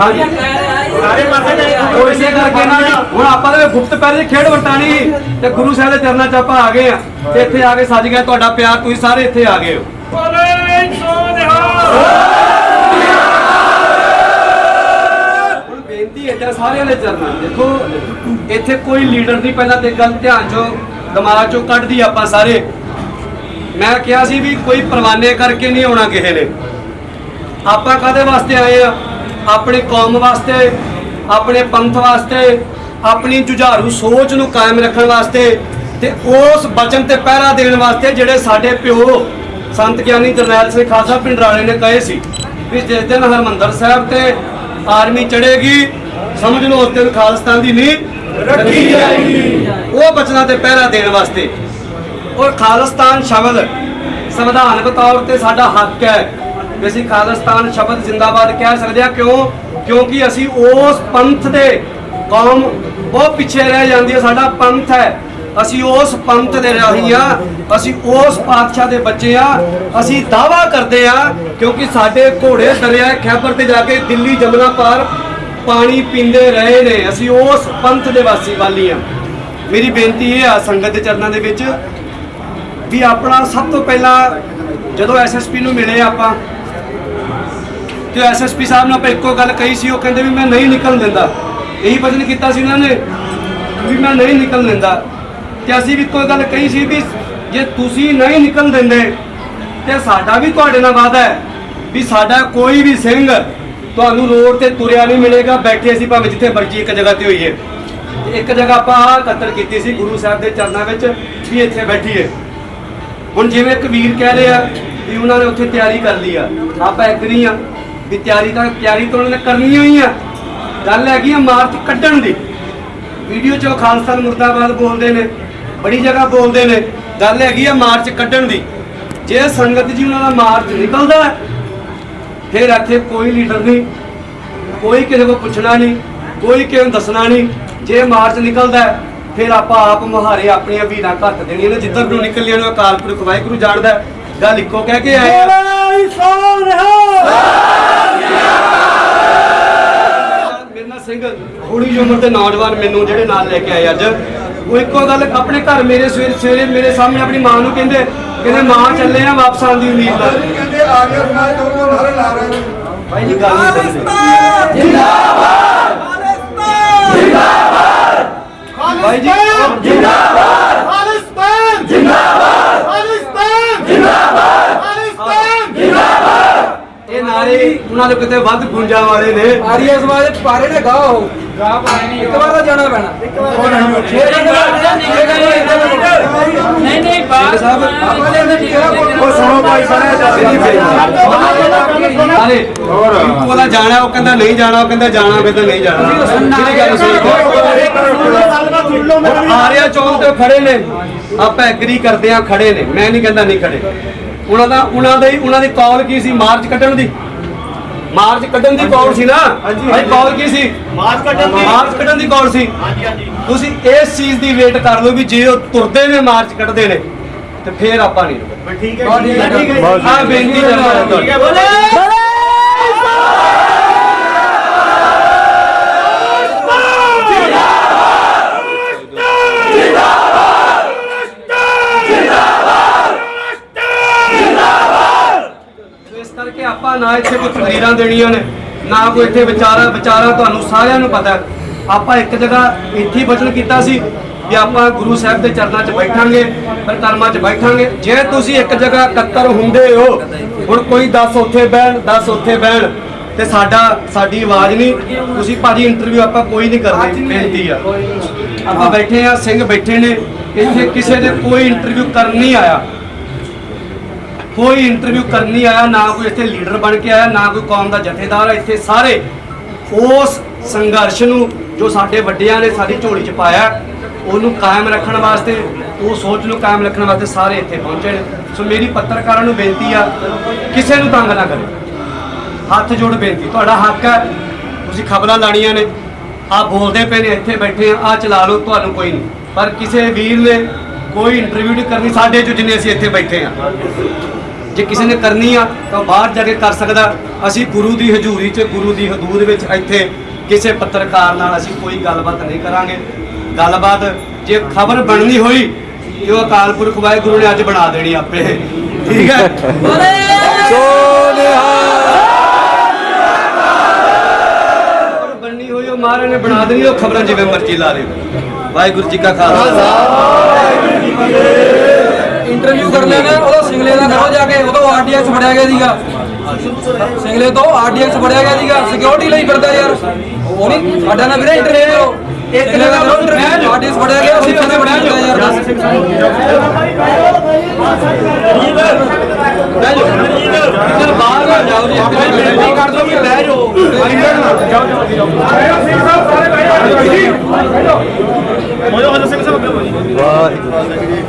ਸਾਰੇ ਪਾਸੇ ਉਹ ਇਸੇ ਕਰਕੇ ਨਾ ਹੁਣ ਆਪਾਂ ਦੇ ਗੁਪਤ ਪਹਿਲੇ ਖੇਡ ਵਰਤਾਣੀ ਤੇ ਗੁਰੂ ਸਾਹਿਬ ਦੇ ਚਰਨਾਂ 'ਚ ਆਪਾਂ ਆ ਗਏ ਆ। ਤੇ ਇੱਥੇ ਆ ਕੇ ਸੱਜ ਗਿਆ ਤੁਹਾਡਾ ਪਿਆਰ ਤੁਸੀਂ ਸਾਰੇ ਇੱਥੇ ਆ ਗਏ ਹੋ। ਹੁਣ ਬੇਨਤੀ ਹੈ ਤਾਂ ਸਾਰਿਆਂ ਦੇ ਚਰਨਾਂ। ਦੇਖੋ ਇੱਥੇ ਕੋਈ ਲੀਡਰ ਨਹੀਂ ਪਹਿਲਾਂ ਤੇ ਗੱਲ ਧਿਆਨ 'ਚੋਂ ਦਿਮਾਗ 'ਚੋਂ ਕੱਢਦੀ ਆਪਾਂ ਸਾਰੇ। ਮੈਂ ਕਿਹਾ ਸੀ ਵੀ ਕੋਈ ਪਰਵਾਨੇ ਕਰਕੇ ਨਹੀਂ ਆਉਣਾ ਕਿਸੇ ਨੇ। ਆਪਾਂ ਕਾਦੇ ਵਾਸਤੇ ਆਏ ਆ? ਆਪਣੀ ਕੌਮ ਵਾਸਤੇ, ਆਪਣੇ ਪੰਥ ਵਾਸਤੇ, ਆਪਣੀ ਜੁਝਾਰੂ ਸੋਚ ਨੂੰ ਕਾਇਮ ਰੱਖਣ ਵਾਸਤੇ ਤੇ ਉਸ ਬਚਨ ਤੇ ਪਹਿਰਾ ਦੇਣ ਵਾਸਤੇ ਜਿਹੜੇ ਸਾਡੇ ਪਿਓ ਸੰਤ ਗਿਆਨੀ ਜਰਨੈਲ ਸਿੰਘ ਖਾਲਸਾ ਪਿੰਡਰਾਲੇ ਨੇ ਕਹੇ ਸੀ ਵੀ ਜਿਸ ਦਿਨ ਹਰਮੰਦਰ ਸਾਹਿਬ ਤੇ ਆਰਮੀ ਚੜੇਗੀ ਸਮਝ ਲਓ ਉਸ ਦਿਨ ਖਾਲਸਤਾਨ ਦੀ ਨੀਂਹ ਰੱਖੀ ਜਾਏਗੀ। ਉਹ ਬਚਨਾਂ ਤੇ ਪਹਿਰਾ ਦੇਣ ਵਾਸਤੇ। ਔਰ ਖਾਲਸਤਾਨ ਸ਼ਬਦ ਸੰਵਿਧਾਨਕ ਤੌਰ ਤੇ ਸਾਡਾ ਹੱਕ ਹੈ ਵੀ ਅਸੀਂ ਖਾਲਿਸਤਾਨ ਸ਼ਬਦ ਜ਼ਿੰਦਾਬਾਦ ਕਹਿ ਸਕਦੇ ਹਾਂ। ਕਿਉਂ? ਕਿਉਂਕਿ ਅਸੀਂ ਉਸ ਪੰਥ ਦੇ ਕੌਮ ਬਹੁਤ ਪਿੱਛੇ ਰਹਿ ਜਾਂਦੀ ਹੈ, ਸਾਡਾ ਪੰਥ ਹੈ। ਅਸੀਂ ਉਸ ਪੰਥ ਦੇ ਰਾਹੀ ਆ ਅਸੀਂ ਉਸ ਪਾਤਸ਼ਾਹ ਦੇ ਬੱਚੇ ਆ ਅਸੀਂ ਦਾਵਾ ਕਰਦੇ ਆ ਕਿਉਂਕਿ ਸਾਡੇ ਘੋੜੇ ਦਰਿਆ ਖੈਬਰ ਤੇ ਜਾ ਕੇ ਦਿੱਲੀ ਜਮਨਾ ਪਾਰ ਪਾਣੀ ਪੀਂਦੇ ਰਹੇ ਨੇ। ਅਸੀਂ ਉਸ ਪੰਥ ਦੇ ਵਾਸੀ ਵਾਲੀ ਆ ਮੇਰੀ ਬੇਨਤੀ ਇਹ ਆ ਸੰਗਤ ਦੇ ਚਰਨਾਂ ਦੇ ਵਿੱਚ ਵੀ ਆਪਣਾ ਸਭ ਤੋਂ ਪਹਿਲਾਂ ਜਦੋਂ ਐਸਐਸਪੀ ਨੂੰ ਮਿਲੇ ਆਪਾਂ ਤੇ ਐਸਐਸਪੀ ਸਾਹਿਬ ਨੇ ਆਪਾਂ ਇੱਕੋ ਗੱਲ ਕਹੀ ਸੀ, ਉਹ ਕਹਿੰਦੇ ਵੀ ਮੈਂ ਨਹੀਂ ਨਿਕਲਣ ਦਿੰਦਾ। ਇਹੀ ਵਚਨ ਕੀਤਾ ਸੀ ਉਹਨਾਂ ਨੇ ਵੀ ਮੈਂ ਨਹੀਂ ਨਿਕਲਣ ਦਿੰਦਾ। ਤੇ ਅਸੀਂ ਵੀ ਇੱਕੋ ਗੱਲ ਕਹੀ ਸੀ ਵੀ ਜੇ ਤੁਸੀਂ ਨਹੀਂ ਨਿਕਲਣ ਦਿੰਦੇ, ਤੇ ਸਾਡਾ ਵੀ ਤੁਹਾਡੇ ਨਾਲ ਵਾਅਦਾ ਹੈ ਵੀ ਸਾਡਾ ਕੋਈ ਵੀ ਸਿੰਘ ਤੁਹਾਨੂੰ ਰੋਡ ਤੇ ਤੁਰਿਆ ਨਹੀਂ ਮਿਲੇਗਾ, ਬੈਠੇ ਅਸੀਂ ਭਾਵੇਂ ਜਿੱਥੇ ਮਰਜ਼ੀ ਇੱਕ ਜਗ੍ਹਾ ਤੇ ਹੋਈਏ। ਇੱਕ ਜਗ੍ਹਾ ਆਪਾਂ ਆਹ ਕਤਲ ਕੀਤੀ ਸੀ ਗੁਰੂ ਸਾਹਿਬ ਦੇ ਚਰਨਾਂ ਵਿੱਚ ਵੀ ਇੱਥੇ ਬੈਠੀਏ। ਹੁਣ ਜਿਵੇਂ ਇੱਕ ਵੀਰ ਕਹਿ ਰਹੇ ਆ ਵੀ ਉਹਨਾਂ ਨੇ ਉੱਥੇ ਤਿਆਰੀ ਕਰ ਲਈ ਆ, ਆਪਾਂ ਇੱਕ ਨਹੀਂ ਆ। ਵੀ ਤਿਆਰੀ ਤਾਂ ਤਿਆਰੀ ਤਾਂ ਉਹਨਾਂ ਨੇ ਕਰਨੀ ਹੋਈ ਆ। ਗੱਲ ਹੈਗੀ ਆ ਮਾਰਚ ਕੱਢਣ ਦੀ। ਵੀਡੀਓ 'ਚ ਉਹ ਖਾਲਸਾ ਮੁਰਦਾਬਾਦ ਬੋਲਦੇ ਨੇ, ਬੜੀ ਜਗ੍ਹਾ ਬੋਲਦੇ ਨੇ। ਗੱਲ ਹੈਗੀ ਆ ਮਾਰਚ ਕੱਢਣ ਦੀ। ਜੇ ਸੰਗਤ ਜੀ ਉਹਨਾਂ ਦਾ ਮਾਰਚ ਨਿਕਲਦਾ, ਫਿਰ ਇੱਥੇ ਕੋਈ ਲੀਡਰ ਨਹੀਂ, ਕੋਈ ਕਿਸੇ ਕੋਲ ਪੁੱਛਣਾ ਨਹੀਂ, ਕੋਈ ਕਿਸੇ ਨੂੰ ਦੱਸਣਾ ਨਹੀਂ। ਜੇ ਮਾਰਚ ਨਿਕਲਦਾ, ਫਿਰ ਆਪਾਂ ਆਪ ਮੁਹਾਰੇ ਆਪਣੀਆਂ ਵੀਰਾਂ ਘੱਟ ਦੇਣੀਆਂ ਨੇ। ਜਿੱਧਰ ਨੂੰ ਨਿਕਲ ਜਾਣ ਅਕਾਲ ਪੁਰਖ ਵਾਹਿਗੁਰੂ ਜਾਣਦਾ। ਗੱਲ ਇੱਕੋ ਕਹਿ ਕੇ ਆਏ ਆ। ਸਿੰਘ ਥੋੜੀ ਉਮਰ ਦੇ ਨੌਜਵਾਨ ਮੈਨੂੰ ਜਿਹੜੇ ਨਾਲ ਲੈ ਕੇ ਆਏ ਅੱਜ। ਉਹ ਇੱਕੋ ਗੱਲ ਆਪਣੇ ਘਰ ਮੇਰੇ ਸਵੇਰੇ ਸਵੇਰੇ ਮੇਰੇ ਸਾਹਮਣੇ ਆਪਣੀ ਮਾਂ ਨੂੰ ਕਹਿੰਦੇ ਕਹਿੰਦੇ ਮਾਂ ਚੱਲੇ ਆ ਵਾਪਸ ਆਉਣ ਦੀ ਉਮੀਦ ਨਾਲ। ਕਹਿੰਦੇ ਆ ਸਮਾਜ ਤੋਂ ਉਹ ਨਾਰੇ ਲਾ ਰਹੇ। ਨੇ ਭਾਈ ਜੀ ਗੱਲ ਨਹੀਂ ਸਮਝਦੇ ਭਾਈ ਜੀ ਜਿੰਦਾਬਾਦ ਖਾਲਿਸਤਾਨ ਜਿੰਦਾਬਾਦ ਖਾਲਿਸਤਾਨ ਜਿੰਦਾਬਾਦ ਖਾਲਿਸਤਾਨ ਨਾਰੇ ਉਹਨਾਂ ਦੇ ਕਿਤੇ ਵੱਧ ਗੁੰਜਾਂ ਵਾਲੇ ਨੇ ਆਰੀਆ ਸਮਾਜ ਦੇ ਪਾਰੇ ਨੇ ਗਾਹ ਹੋ ਗਾਹ ਪਾਰੇ ਨਹੀਂ ਇੱਕ ਵਾਰ ਤਾਂ ਜਾਣਾ ਪੈਣਾ ਇੱਕ ਵਾਰ ਨਹੀਂ ਨਹੀਂ ਸਿੰਘ ਸਾਹਿਬ ਉਹ ਸੁਣੋ ਭਾਈ ਸਾਰੇ ਨਾਲੇ ਇੱਕੋ ਦਾ ਜਾਣਾ ਉਹ ਕਹਿੰਦਾ ਨਹੀਂ ਜਾਣਾ ਉਹ ਕਹਿੰਦਾ ਜਾਣਾ ਕਹਿੰਦਾ ਨਹੀਂ ਜਾਣਾ ਕਿਹੜੀ ਗੱਲ ਸਹੀ ਆਰਿਆ ਚੌਂਕ ਤੇ ਖੜੇ ਨੇ ਆਪਾਂ ਐਗਰੀ ਕਰਦੇ ਆ ਖੜੇ ਨੇ ਮੈਂ ਨਹੀਂ ਕਹਿੰਦਾ ਨਹੀਂ ਖੜੇ ਉਹਨਾਂ ਦਾ ਉਹਨਾਂ ਦਾ ਹੀ ਉਹਨਾਂ ਦੀ ਕਾਲ ਕੀ ਸੀ ਮਾਰਚ ਕੱਢਣ ਦੀ ਮਾਰਚ ਕੱਢਣ ਦੀ ਕਾਲ ਸੀ ਨਾ? ਹਾਂਜੀ ਕਾਲ ਕੀ ਸੀ? ਮਾਰਚ ਕੱਢਣ ਦੀ। ਮਾਰਚ ਕੱਢਣ ਦੀ ਕਾਲ ਸੀ। ਹਾਂਜੀ ਹਾਂਜੀ। ਤੁਸੀਂ ਇਸ ਚੀਜ਼ ਦੀ ਵੇਟ ਕਰ ਲਓ ਵੀ ਜੇ ਉਹ ਤੁਰਦੇ ਨੇ ਮਾਰਚ ਕੱਢਦੇ ਨੇ ਤੇ ਫੇਰ ਆਪਾਂ ਨਹੀਂ ਰੁਕਣਾ ਠੀਕ ਹੈ ਠੀਕ ਹੈ ਆ ਬੇਨਤੀ ਕਰਦਾ ਠੀਕ ਹੈ ਤੁਹਾਨੂੰ ਬੋਲੇ ਇਸ ਕਰਕੇ ਆਪਾਂ ਨਾ ਇੱਥੇ ਕੋਈ ਤਕਰੀਰਾਂ ਦੇਣੀਆਂ ਨੇ ਨਾ ਕੋਈ ਇੱਥੇ ਵਿਚਾਰਾ ਵਿਚਾਰਾ ਤੁਹਾਨੂੰ ਸਾਰਿਆਂ ਨੂੰ ਪਤਾ। ਆਪਾਂ ਇੱਕ ਜਗ੍ਹਾ ਇੱਥੇ ਹੀ ਵਚਨ ਕੀਤਾ ਸੀ ਕਿ ਆਪਾਂ ਗੁਰੂ ਸਾਹਿਬ ਦੇ ਚਰਨਾਂ 'ਚ ਬੈਠਾਂਗੇ ਪਰਿਕਰਮਾ 'ਚ ਬੈਠਾਂਗੇ। ਜੇ ਤੁਸੀਂ ਇੱਕ ਜਗ੍ਹਾ ਇਕੱਤਰ ਹੁੰਦੇ ਹੋ ਹੁਣ ਕੋਈ 10 ਉੱਥੇ ਬਹਿਣ 10 ਉੱਥੇ ਬਹਿਣ ਤੇ ਸਾਡਾ ਸਾਡੀ ਆਵਾਜ਼ ਨਹੀਂ। ਤੁਸੀਂ ਭਾਜੀ ਇੰਟਰਵਿਊ ਆਪਾਂ ਕੋਈ ਨਹੀਂ ਕਰਨੀ ਬੇਨਤੀ ਆ। ਆਪਾਂ ਬੈਠੇ ਆ ਸਿੰਘ ਬੈਠੇ ਨੇ ਇੱਥੇ ਕਿਸੇ ਦੇ ਕੋਈ ਇੰਟਰਵਿਊ ਕਰਨ ਨਹੀਂ ਆਇਆ। ਕੋਈ ਇੰਟਰਵਿਊ ਕਰਨ ਨਹੀਂ ਆਇਆ, ਨਾ ਕੋਈ ਇੱਥੇ ਲੀਡਰ ਬਣ ਕੇ ਆਇਆ, ਨਾ ਕੋਈ ਕੌਮ ਦਾ ਜਥੇਦਾਰ ਆ। ਇੱਥੇ ਸਾਰੇ ਉਸ ਸੰਘਰਸ਼ ਨੂੰ ਜੋ ਸਾਡੇ ਵੱਡਿਆਂ ਨੇ ਸਾਡੀ ਝੋਲੀ 'ਚ ਪਾਇਆ, ਉਹਨੂੰ ਕਾਇਮ ਰੱਖਣ ਵਾਸਤੇ, ਉਹ ਸੋਚ ਨੂੰ ਕਾਇਮ ਰੱਖਣ ਵਾਸਤੇ ਸਾਰੇ ਇੱਥੇ ਪਹੁੰਚੇ ਨੇ। ਸੋ ਮੇਰੀ ਪੱਤਰਕਾਰਾਂ ਨੂੰ ਬੇਨਤੀ ਆ, ਕਿਸੇ ਨੂੰ ਤੰਗ ਨਾ ਕਰੇ ਹੱਥ ਜੋੜ ਬੇਨਤੀ, ਤੁਹਾਡਾ ਹੱਕ ਹੈ ਤੁਸੀਂ ਖਬਰਾਂ ਲਾਣੀਆਂ ਨੇ। ਆ ਬੋਲਦੇ ਪਏ ਨੇ, ਇੱਥੇ ਬੈਠੇ ਆ ਆ ਚਲਾ ਲਓ, ਤੁਹਾਨੂੰ ਕੋਈ ਨਹੀਂ। ਪਰ ਕਿਸੇ ਵੀਰ ਨੇ ਕੋਈ ਇੰਟਰਵਿਊ ਨਹੀਂ ਕਰਨੀ, ਸਾਡੇ ਚੋਂ ਜਿੰਨੇ ਅਸੀਂ ਇੱਥੇ ਬੈਠੇ ਆ। ਜੇ ਕਿਸੇ ਨੇ ਕਰਨੀ ਆ ਤਾਂ ਬਾਹਰ ਜਾ ਕੇ ਕਰ ਸਕਦਾ। ਅਸੀਂ ਗੁਰੂ ਦੀ ਹਜ਼ੂਰੀ 'ਚ ਗੁਰੂ ਦੀ ਹਦੂਦ ਵਿੱਚ ਇੱਥੇ ਕਿਸੇ ਪੱਤਰਕਾਰ ਨਾਲ ਅਸੀਂ ਕੋਈ ਗੱਲਬਾਤ ਨਹੀਂ ਕਰਾਂਗੇ। ਗੱਲਬਾਤ ਜੇ ਖਬਰ ਬਣਨੀ ਹੋਈ ਤੇ ਉਹ ਅਕਾਲ ਪੁਰਖ ਵਾਹਿਗੁਰੂ ਨੇ ਅੱਜ ਬਣਾ ਦੇਣੀ ਆਪੇ। ਠੀਕ ਹੈ? ਖਬਰ ਬਣਨੀ ਹੋਈ ਉਹ ਮਹਾਰਾਜ ਨੇ ਬਣਾ ਦੇਣੀ ਉਹ ਖਬਰਾਂ ਜਿਵੇਂ ਮਰਜ਼ੀ ਲਾ ਲਿਓ ਵਾਹਿਗੁਰੂ ਜੀ ਕਾ ਖਾਲਸਾ। ਇੰਟਰਵਿਊ ਕਰ ਲੈਣਾ ਸਿੰਗਲੇ ਦਾ ਕਰੋ ਜਾ ਕੇ ਉਦੋਂ ਆਰਡੀਐਕਸ ਫੜਿਆ ਗਿਆ ਸੀਗਾ। ਸਿੰਗਲੇ ਤੋਂ ਆਰਡੀਐਕਸ ਫੜਿਆ ਗਿਆ ਸੀਗਾ। ਸਿਕਿਉਰਿਟੀ ਲਈ ਫਿਰਦਾ ਯਾਰ। ਉਹ ਨਹੀਂ ਸਾਡਾ ਨਾ ਵੀਰੇ ਇੰਟਰਨੈਟ ਹੋ ਇੱਕ ਜਗ੍ਹਾ ਤੋਂ ਇੰਟਰਨੈਟ ਆਰਡੀਐਕਸ ਫੜਿਆ ਗਿਆ ਅਸੀਂ ਉਹਨੇ ਫੜਿਆ ਹੁੰਦਾ ਯਾਰ। ਬਹਿ ਜਾਓ। ਇੱਧਰ ਬਾਹਰ ਨਾ ਜਾਓ ਜੀ। ਆਪਣੀ ਬੇਨਤੀ ਕਰ ਦੋ ਕਿ ਬਹਿ ਜਾਓ। ਇੱਧਰ ਨਾ ਜਾਓ ਜਾਓ ਸਿੰਘ ਸਾਹਿਬ ਸਾਰੇ ਬਹਿ ਜਾਓ। ਜੀ ਬਹਿ ਜਾਓ। ਮੋਜੋ ਸਿੰਘ ਸਾਹਿਬ ਵਾਹਿਗੁਰੂ